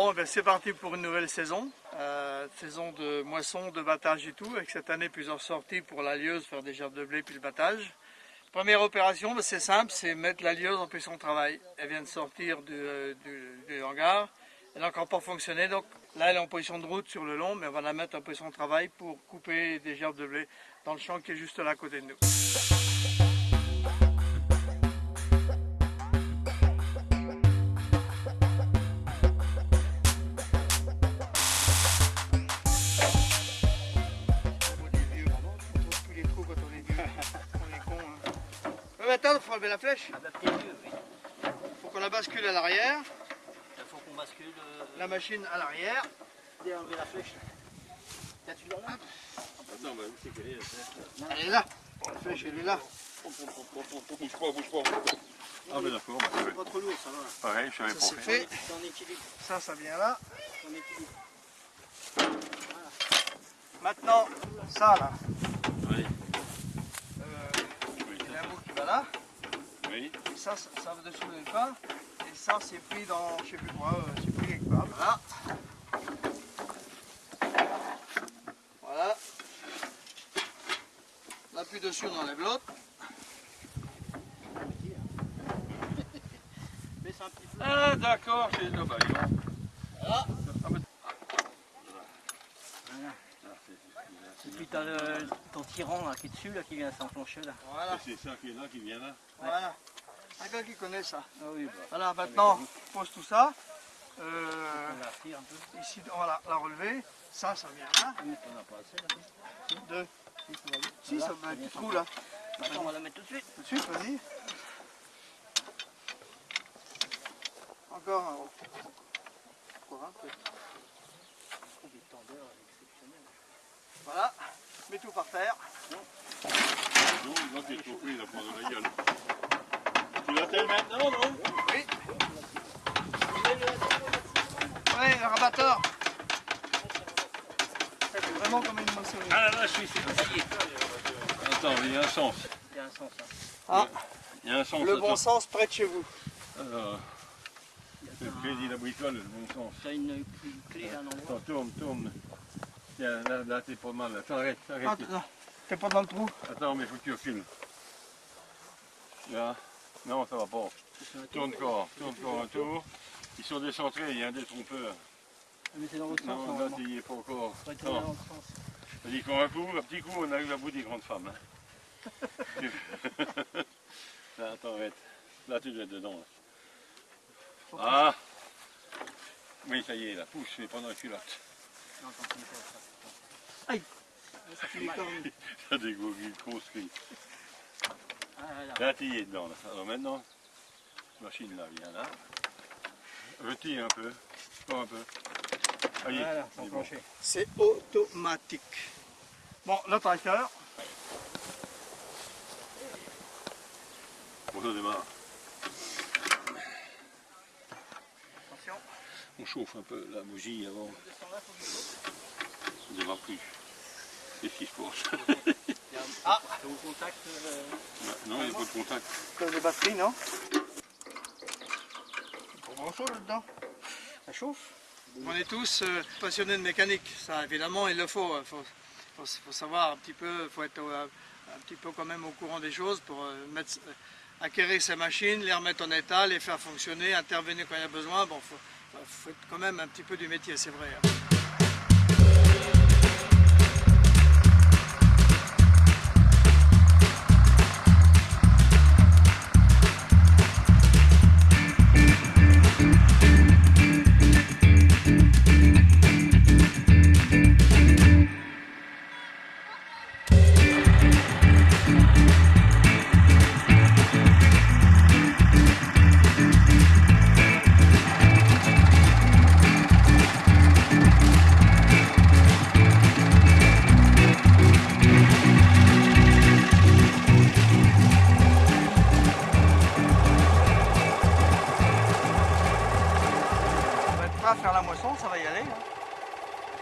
Bon, ben c'est parti pour une nouvelle saison. Euh, saison de moisson, de battage et tout. Avec cette année, plusieurs sorties pour la lieuse, faire des gerbes de blé puis le battage. Première opération, ben, c'est simple, c'est mettre la lieuse en position de travail. Elle vient de sortir du, euh, du hangar. Elle n'a encore pas fonctionné, donc là elle est en position de route sur le long, mais on va la mettre en position de travail pour couper des gerbes de blé dans le champ qui est juste là à côté de nous. Ouais, maintenant, il faut enlever la flèche. Mieux, oui. faut qu'on la bascule à l'arrière. Il faut qu'on bascule. euh, La machine à l'arrière. et enlever la flèche. T'as-tu là Attends, bah, où c'est qu'elle est la flèche Elle est là. La flèche, elle est là. Bouge pas, bouge pas. Ah, ben d'accord, bah, c'est Pas trop lourd, ça va. pareil, je savais pas c'est fait. C'est en équilibre. Ça, ça vient là. en équilibre. Maintenant, ça là. Oui, Euh, il y a un bout qui va là. oui. Et ça, ça, ça va dessous pas. Et ça, c'est pris dans, je sais plus quoi, euh, c'est pris quelque part. Voilà. Voilà. Là, plus dessus, on enlève l'autre. Mais c'est un petit peu. Ah, d'accord, c'est le baillon. Ben- Voilà. Ah, c'est- Et puis t'as le, ton tyran là, qui est dessus, là, qui vient s'enclencher là. Voilà. C'est ça qui est là, qui vient là. Voilà. Un gars qui connaît ça. Ah oui, bah. Voilà, maintenant, on pose tout ça. Euh, On la retire un peu. ici, on va la, la relever. Ça, ça vient là. Oui, on n'a pas assez là. Deux. Si, ça Voilà, va un vient petit trou là. Maintenant, on va la mettre tout de suite. Tout de suite, vas-y. Encore un haut. Encore un peu. Des tendeurs exceptionnels. Voilà. Mets tout par terre. Non, là, t'es trop pris, il a pas de la gueule. Tu l'attelles maintenant, non Oui. Ouais, le rabatteur. Ça fait vraiment comme une moissonneuse. Ah là là, je suis fatigué. Attends, il y a un sens. Il y a un sens. Hein. Ah, Il y a un sens. le bon attends. sens près de chez vous. Alors, c'est le crédit, la bricole, le bon sens. T'as une, une clé à un endroit. Attends, tourne, tourne. Tiens, là, là t'es pas mal. Attends, arrête, arrête. Ah, non, t'es pas dans le trou. Attends, mais faut que tu recules. Là. Non, ça va pas. Tourne encore, tourne encore un tour. Ils sont décentrés, il y a un détrompeur. Mais c'est dans l'autre sens. Non, là, normalement. tu y es pas encore. Vas-y, qu'on un coup, un petit coup, on arrive à bout des grandes femmes. hein. là, attends, arrête. Là, tu dois être dedans. là. Ah Oui, ça y est, là, pousse, mais pas dans la culotte. Non, pas ça. Ça fait mal. Ça cri. Ah, là, là. Là, tu y es dedans. Là. Alors maintenant, machine là, viens là. Retire un peu, encore un peu. Allez, Voilà, c'est bon. automatique. Bon, le tracteur. Bon, ça démarre. Attention. On chauffe un peu la bougie avant. Ne démarre plus. Qu'est-ce qui se passe Ah, au contact. euh, Non, il n'y a pas de contact. comme des batteries, non? Pas grand chose là-dedans. Ça chauffe. On est tous euh, passionnés de mécanique. Ça, évidemment, il le faut. Il faut, faut- faut savoir un petit peu, il faut être euh, un petit peu quand même au courant des choses pour euh, mettre, euh, acquérir ces machines, les remettre en état, les faire fonctionner, intervenir quand il y a besoin. Bon, faut, faut- faut être quand même un petit peu du métier, c'est vrai. hein.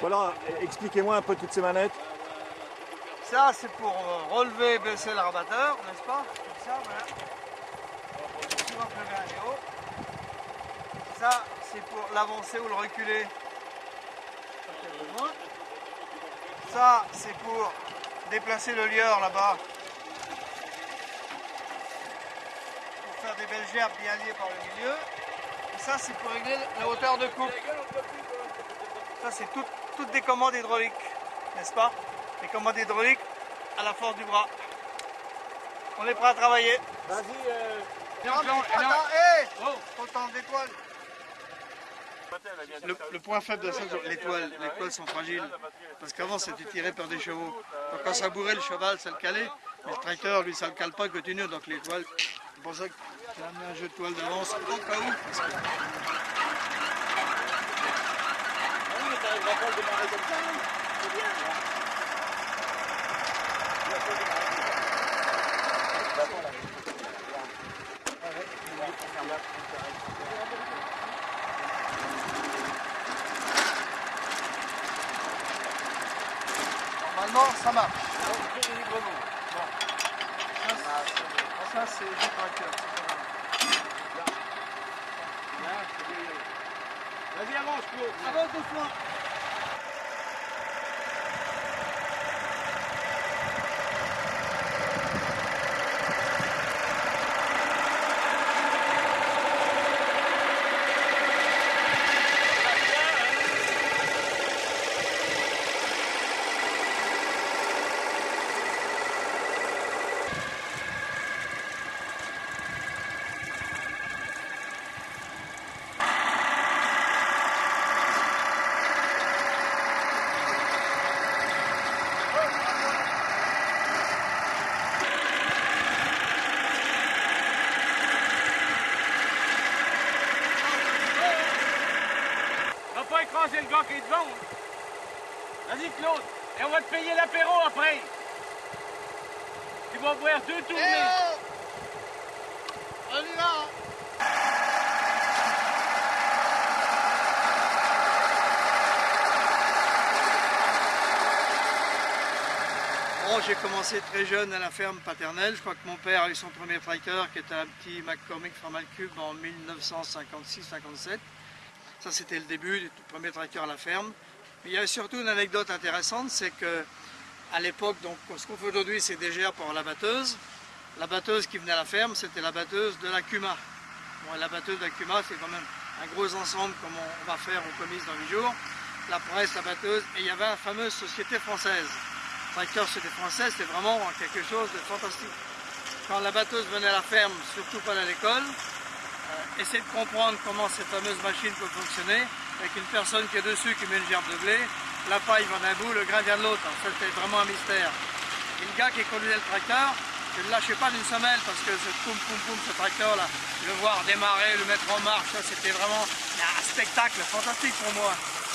Voilà, expliquez-moi un peu toutes ces manettes. Ça, c'est pour euh, relever et baisser le rabatteur, n'est-ce pas? Comme ça, voilà. Ça, c'est pour l'avancer ou le reculer. Ça, c'est pour déplacer le lieur là-bas. Pour faire des belles gerbes bien liées par le milieu. Et ça, c'est pour régler la hauteur de coupe. Ça, c'est tout- toutes des commandes hydrauliques, n'est-ce pas? Les commandes hydrauliques à la force du bras. On est prêt à travailler. Vas-y, euh, Non, mais attends, hé Autant d'étoiles. Le, le point faible de ça, c'est l'étoile. Les étoiles sont fragiles. Parce qu'avant, c'était tiré par des chevaux. Donc quand ça bourrait le cheval, ça le calait. Mais le tracteur, lui, ça le cale pas, il continue. Donc l'étoile, c'est pour ça que j'ai amené un jeu de toile d'avance au cas où. parce que- Normalement, ça marche. Ça, c'est- du tracteur. c'est pas mal. Vas-y, avance, Claude. Avance doucement. Va pas est devant. hein. Vas-y, Claude. Et on va te payer l'apéro après. Tu vas boire deux tournées. On y va Bon, j'ai commencé très jeune à la ferme paternelle. Je crois que mon père a eu son premier tracteur qui était un petit McCormick Formal Cube en 1956-57. Ça, c'était le début du premier tracteur à la ferme. Il y a surtout une anecdote intéressante, c'est que à l'époque, donc ce qu'on fait aujourd'hui, c'est gerbes pour la batteuse. La batteuse qui venait à la ferme, c'était la batteuse de la Cuma. Bon, la batteuse de la Cuma, c'est quand même un gros ensemble comme on va faire au commis dans 8 jours. La presse, la batteuse, et il y avait la fameuse société française. Tracteur Société Française, c'est vraiment quelque chose de fantastique. Quand la batteuse venait à la ferme, surtout pas à l'école, essayer de comprendre comment cette fameuse machine peut fonctionner, avec une personne qui est dessus, qui met une gerbe de blé, la paille vient d'un bout, le grain vient de l'autre. Ça, c'était vraiment un mystère. Et le gars qui conduisait le tracteur, je ne lâchais pas d'une semelle parce que ce poum poum poum, ce tracteur-là, le voir démarrer, le mettre en marche, c'était vraiment un spectacle fantastique pour moi.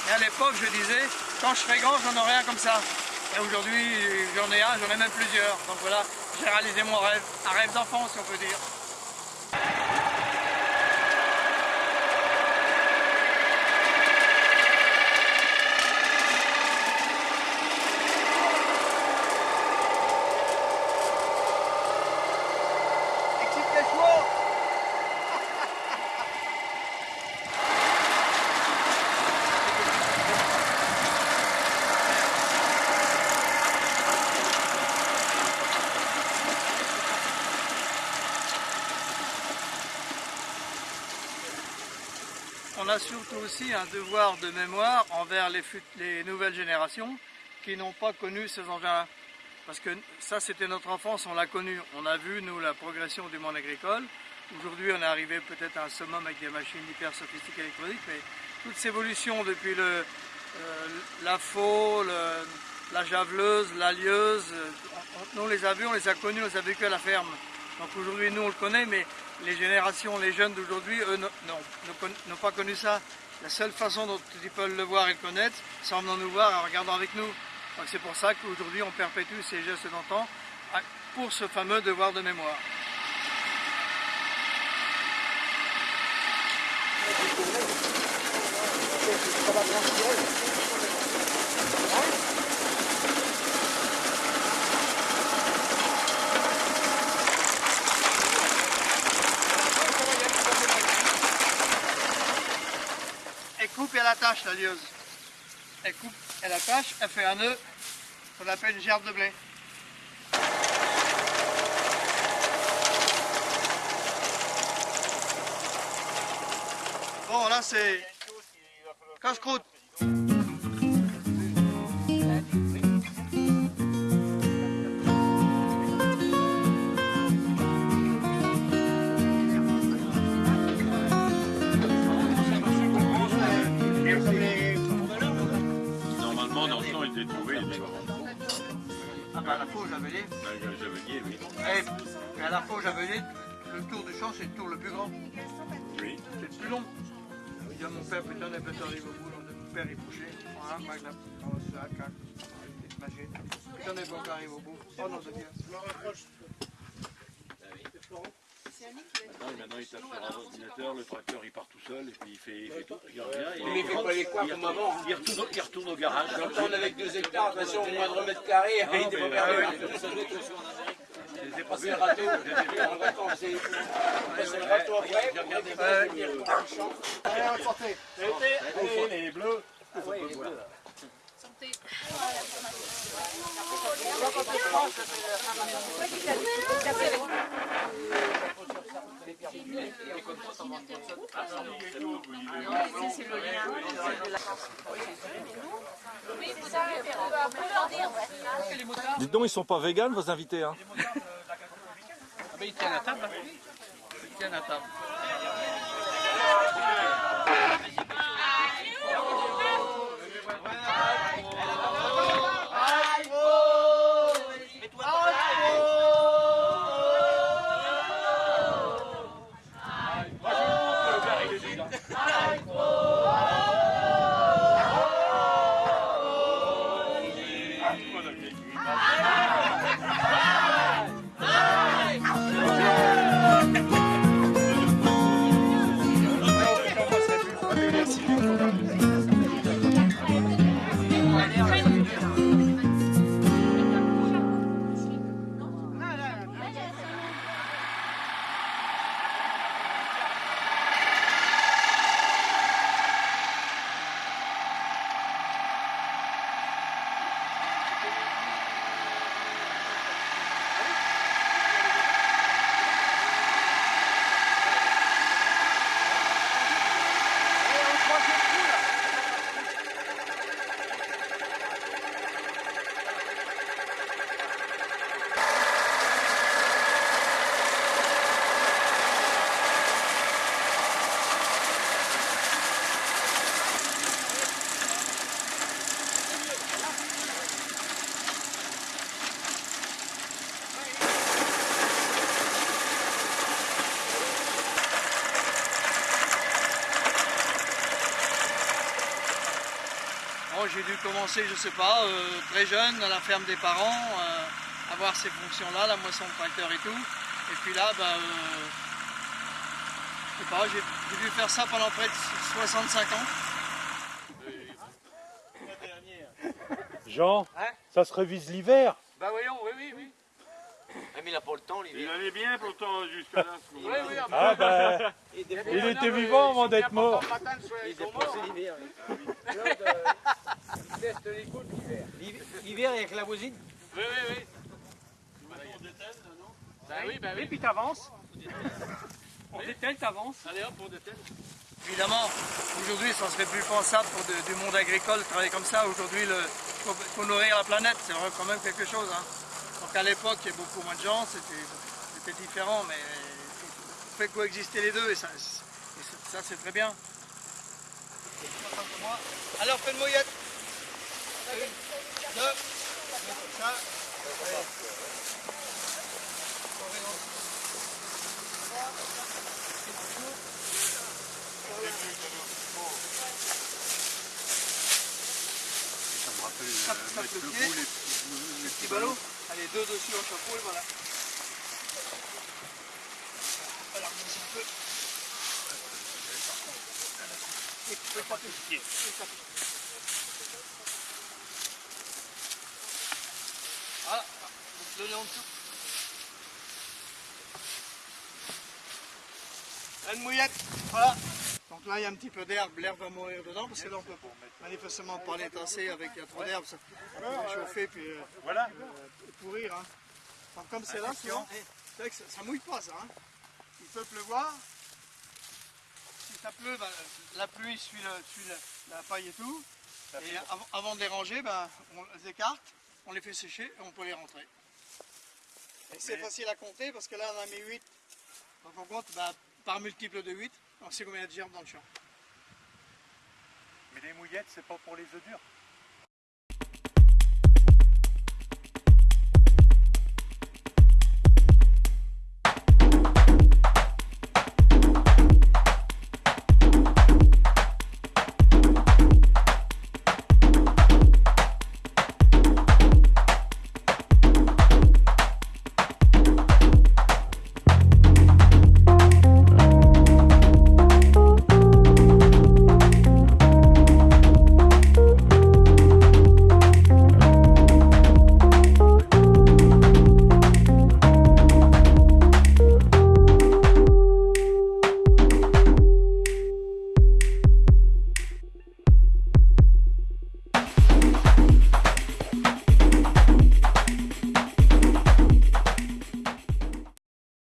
Et à l'époque, je disais, quand je serai grand, j'en aurai un comme ça. Et aujourd'hui, j'en ai un, j'en ai même plusieurs. Donc voilà, j'ai réalisé mon rêve, un rêve d'enfant si on peut dire. Excite les chevaux On a surtout aussi un devoir de mémoire envers les, nouvelles générations qui n'ont pas connu ces engins-là. Parce que ça, c'était notre enfance, on l'a connu. On a vu, nous, la progression du monde agricole. Aujourd'hui, on est arrivé peut-être à un summum avec des machines hyper sophistiquées électroniques, mais toute cette évolution depuis le, euh, la faux, le- la javeleuse, la lieuse, euh, on- on- les a vus, on les a connus, on les a vécus à la ferme. Donc aujourd'hui, nous, on le connaît, mais les générations, les jeunes d'aujourd'hui, eux, n'ont pas connu ça. La seule façon dont ils peuvent le voir et le connaître, c'est en venant nous voir et en regardant avec nous. Donc c'est pour ça qu'aujourd'hui, on perpétue ces gestes d'antan pour ce fameux devoir de mémoire. Attache la lieuse. Elle coupe, elle attache, elle fait un nœud, qu'on appelle une gerbe de blé. Bon, là c'est casse-croûte. Le il était trouvé. mais bon. Ah bah, la faux javelier. Avec un javelier, oui. Eh, à la faux javelier, le tour du champ c'est le tour le plus grand. Oui. C'est le plus long. Il dit à mon père, putain, les bêtes arrivent au bout, mon père est couché. Voilà, magna. Oh, c'est un cac. Putain, les bêtes arrivent au bout. Oh non, de Dieu. Maintenant, maintenant, il tape sur un ordinateur, le tracteur il part tout seul, et puis il fait, il fait tout. Il revient, et Mais il fait pas les quoi comme avant. hein. il retourne, il retourne au garage. On avec 2 hectares, de toute façon, moins de mètres carrés, il était pas mais- perdu. J'ai C'est le râteau, c'est le râteau après, les bleus. Dites donc, ils sont pas véganes vos invités hein Mais ils tiennent à table. Table. Commencer, je sais pas, euh, très jeune, à la ferme des parents, euh, avoir ces fonctions-là, la moisson de tracteur et tout. Et puis là, bah, euh, je sais pas, j'ai j'ai dû faire ça pendant près de 65 ans. Jean, ça se révise l'hiver. Bah voyons, oui, oui, oui. Mais il a pas le temps, Il l'hiver. allait bien pourtant jusque là. ce moment-là. oui, Ah bah, Il était il était vivant avant d'être mort. il était passé l'hiver. L'hiver avec la voisine. Oui, oui, oui. Bah oui, bah oui, puis t'avances. On dételle, t'avances. Allez hop, on dételle. Évidemment, aujourd'hui, ça serait plus pensable pour de- du monde agricole de travailler comme ça. Aujourd'hui, il nourrir la planète, c'est vrai, quand même quelque chose. hein. Donc à l'époque, il y a beaucoup moins de gens, c'était différent, mais on fait coexister les deux et ça, c'est- ça c'est très bien. Alors, fais une mouillette. Une, deux, ça. Ça me rappelle euh, mettre le le pied. bout, les- Le petit ballot. Allez, deux dessus au chapeau et voilà. Alors, remonte un peu. Et tu peux. Tu peux taper. Voilà, donc le nez en dessous. Une mouillette, voilà. Là, il y a un petit peu d'herbe, l'herbe va mourir dedans, parce que là, on peut manifestement pas les tasser avec il y a trop d'herbe, ça va chauffer puis euh, Voilà. euh, pourrir. Hein. Comme c'est là, ça, ça mouille pas ça. hein. Il peut pleuvoir. Si ça pleut, ben, la pluie suit, le- suit la, la paille et tout. Et avant, avant de les ranger, ben, on les écarte, on les fait sécher et on peut les rentrer. Et c'est facile à compter parce que là on a mis 8. Donc on compte ben, par multiple de 8. On sait combien il y a de gerbes dans le champ. Mais les mouillettes, c'est pas pour les œufs durs.